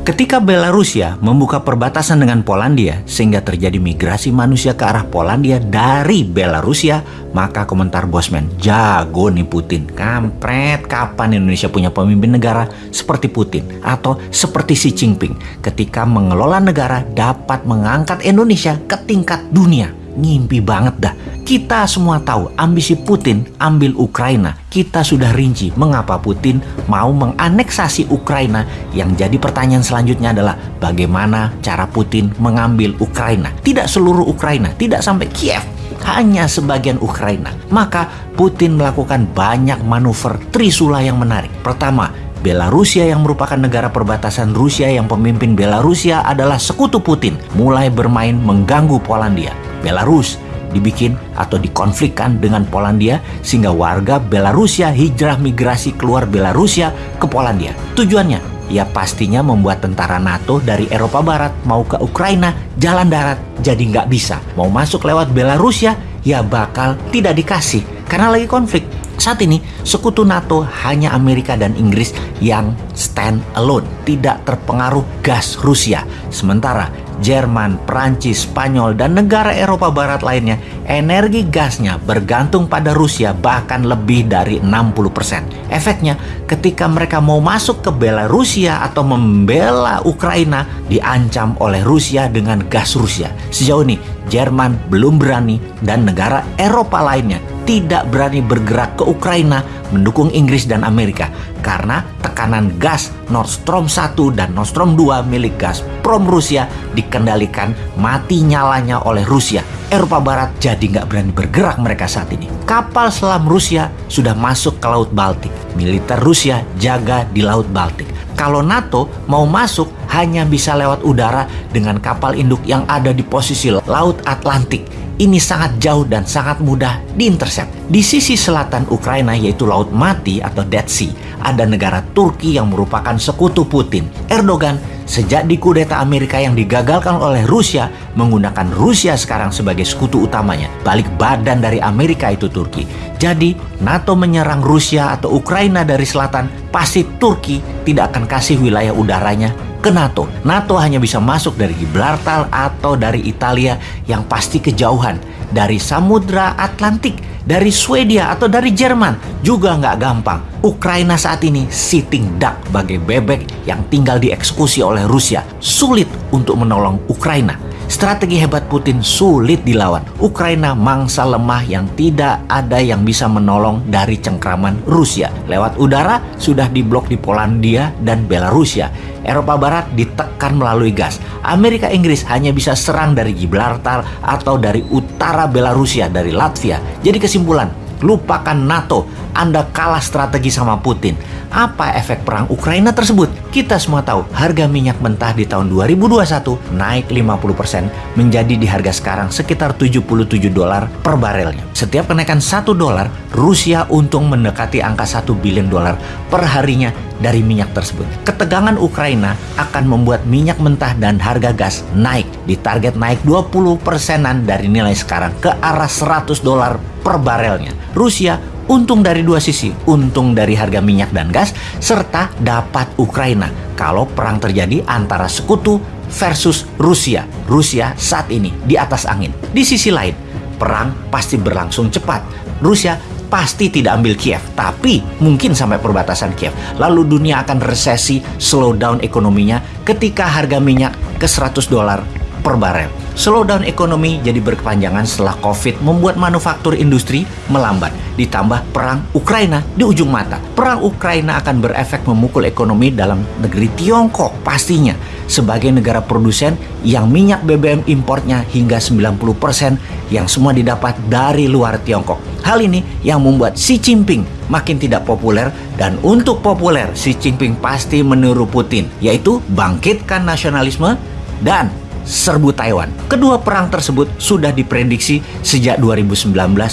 Ketika Belarusia membuka perbatasan dengan Polandia sehingga terjadi migrasi manusia ke arah Polandia dari Belarusia, maka komentar Bosman, jago nih Putin. Kampret, kapan Indonesia punya pemimpin negara seperti Putin atau seperti Xi Jinping ketika mengelola negara dapat mengangkat Indonesia ke tingkat dunia. Ngimpi banget dah. Kita semua tahu ambisi Putin ambil Ukraina. Kita sudah rinci mengapa Putin mau menganeksasi Ukraina. Yang jadi pertanyaan selanjutnya adalah bagaimana cara Putin mengambil Ukraina. Tidak seluruh Ukraina, tidak sampai Kiev, hanya sebagian Ukraina. Maka Putin melakukan banyak manuver Trisula yang menarik. Pertama, Belarusia yang merupakan negara perbatasan Rusia yang pemimpin Belarusia adalah sekutu Putin mulai bermain mengganggu Polandia. Belarus dibikin atau dikonflikkan dengan Polandia sehingga warga Belarusia hijrah migrasi keluar Belarusia ke Polandia. Tujuannya ya pastinya membuat tentara NATO dari Eropa Barat mau ke Ukraina jalan darat jadi nggak bisa. Mau masuk lewat Belarusia ya bakal tidak dikasih karena lagi konflik. Saat ini, sekutu NATO hanya Amerika dan Inggris yang stand alone, tidak terpengaruh gas Rusia. Sementara Jerman, Prancis, Spanyol, dan negara Eropa Barat lainnya, energi gasnya bergantung pada Rusia bahkan lebih dari 60%. Efeknya, ketika mereka mau masuk ke Belarusia atau membela Ukraina, diancam oleh Rusia dengan gas Rusia. Sejauh ini, Jerman belum berani dan negara Eropa lainnya tidak berani bergerak ke Ukraina mendukung Inggris dan Amerika karena tekanan gas Nord Stream 1 dan Nord Stream 2 milik Gazprom Rusia dikendalikan mati nyalanya oleh Rusia. Eropa Barat jadi nggak berani bergerak mereka saat ini. Kapal selam Rusia sudah masuk ke Laut Baltik. Militer Rusia jaga di Laut Baltik. Kalau NATO mau masuk hanya bisa lewat udara dengan kapal induk yang ada di posisi Laut Atlantik ini sangat jauh dan sangat mudah diintercept. Di sisi selatan Ukraina yaitu Laut Mati atau Dead Sea, ada negara Turki yang merupakan sekutu Putin. Erdogan sejak dikudeta Amerika yang digagalkan oleh Rusia menggunakan Rusia sekarang sebagai sekutu utamanya. Balik badan dari Amerika itu Turki. Jadi NATO menyerang Rusia atau Ukraina dari selatan, pasti Turki tidak akan kasih wilayah udaranya ke NATO. NATO hanya bisa masuk dari Gibraltar atau dari Italia yang pasti kejauhan. Dari Samudra Atlantik, dari Swedia atau dari Jerman juga nggak gampang. Ukraina saat ini sitting duck bagai bebek yang tinggal dieksekusi oleh Rusia. Sulit untuk menolong Ukraina. Strategi hebat Putin sulit dilawan. Ukraina mangsa lemah yang tidak ada yang bisa menolong dari cengkraman Rusia. Lewat udara sudah diblok di Polandia dan Belarusia. Eropa Barat ditekan melalui gas. Amerika Inggris hanya bisa serang dari Gibraltar atau dari utara Belarusia dari Latvia. Jadi kesimpulan, lupakan NATO. Anda kalah strategi sama Putin. Apa efek perang Ukraina tersebut? Kita semua tahu harga minyak mentah di tahun 2021 naik 50% menjadi di harga sekarang sekitar 77 dolar per barelnya. Setiap kenaikan 1 dolar, Rusia untung mendekati angka 1 bilion dolar per harinya dari minyak tersebut. Ketegangan Ukraina akan membuat minyak mentah dan harga gas naik. Ditarget naik 20 persenan dari nilai sekarang ke arah 100 dolar per barelnya. Rusia untung dari dua sisi, untung dari harga minyak dan gas, serta dapat Ukraina kalau perang terjadi antara sekutu versus Rusia. Rusia saat ini di atas angin. Di sisi lain, perang pasti berlangsung cepat. Rusia pasti tidak ambil Kiev, tapi mungkin sampai perbatasan Kiev. Lalu dunia akan resesi, slow down ekonominya ketika harga minyak ke 100 dolar per barel. Slowdown ekonomi jadi berkepanjangan setelah COVID membuat manufaktur industri melambat. Ditambah perang Ukraina di ujung mata. Perang Ukraina akan berefek memukul ekonomi dalam negeri Tiongkok pastinya. Sebagai negara produsen yang minyak BBM importnya hingga 90% yang semua didapat dari luar Tiongkok. Hal ini yang membuat Xi Jinping makin tidak populer dan untuk populer Xi Jinping pasti meniru Putin yaitu bangkitkan nasionalisme dan serbu Taiwan. Kedua perang tersebut sudah diprediksi sejak 2019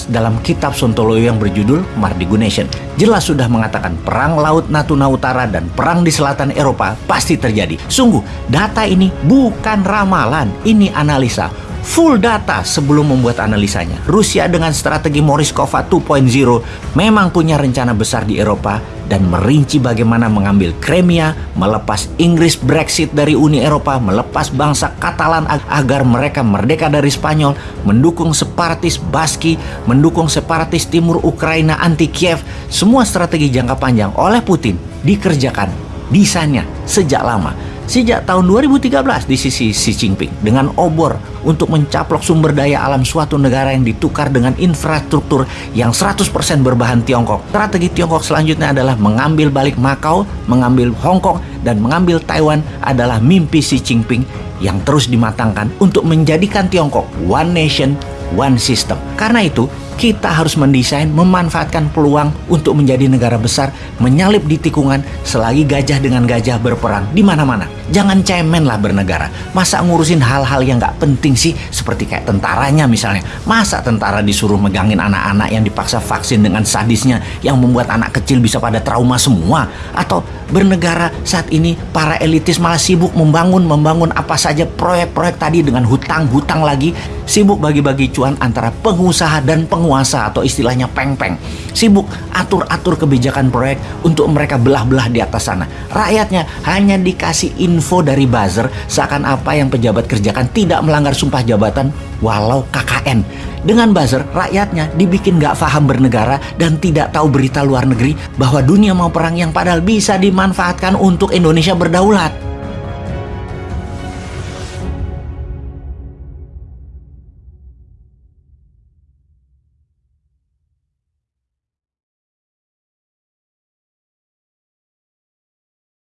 dalam kitab Sontoloyo yang berjudul Mardigu Nation. Jelas sudah mengatakan perang Laut Natuna Utara dan perang di selatan Eropa pasti terjadi. Sungguh, data ini bukan ramalan, ini analisa full data sebelum membuat analisanya. Rusia dengan strategi Moriskova 2.0 memang punya rencana besar di Eropa dan merinci bagaimana mengambil Crimea, melepas Inggris Brexit dari Uni Eropa, melepas bangsa Katalan agar mereka merdeka dari Spanyol, mendukung separatis Baski, mendukung separatis timur Ukraina anti Kiev, semua strategi jangka panjang oleh Putin dikerjakan desainnya sejak lama. Sejak tahun 2013 di sisi Xi Jinping dengan obor untuk mencaplok sumber daya alam suatu negara yang ditukar dengan infrastruktur yang 100% berbahan Tiongkok. Strategi Tiongkok selanjutnya adalah mengambil balik Macau, mengambil Hong Kong, dan mengambil Taiwan adalah mimpi Xi Jinping yang terus dimatangkan untuk menjadikan Tiongkok one nation, one system. Karena itu, kita harus mendesain memanfaatkan peluang untuk menjadi negara besar, menyalip di tikungan selagi gajah dengan gajah berperang di mana-mana. Jangan cemen lah bernegara. Masa ngurusin hal-hal yang gak penting sih, seperti kayak tentaranya misalnya. Masa tentara disuruh megangin anak-anak yang dipaksa vaksin dengan sadisnya yang membuat anak kecil bisa pada trauma semua? Atau bernegara saat ini para elitis malah sibuk membangun membangun apa saja proyek-proyek tadi dengan hutang-hutang lagi sibuk bagi-bagi cuan antara pengusaha dan penguasa atau istilahnya peng-peng sibuk atur-atur kebijakan proyek untuk mereka belah-belah di atas sana rakyatnya hanya dikasih info dari buzzer seakan apa yang pejabat kerjakan tidak melanggar sumpah jabatan walau KKN dengan buzzer, rakyatnya dibikin gak paham bernegara dan tidak tahu berita luar negeri bahwa dunia mau perang yang padahal bisa dimanfaatkan untuk Indonesia berdaulat.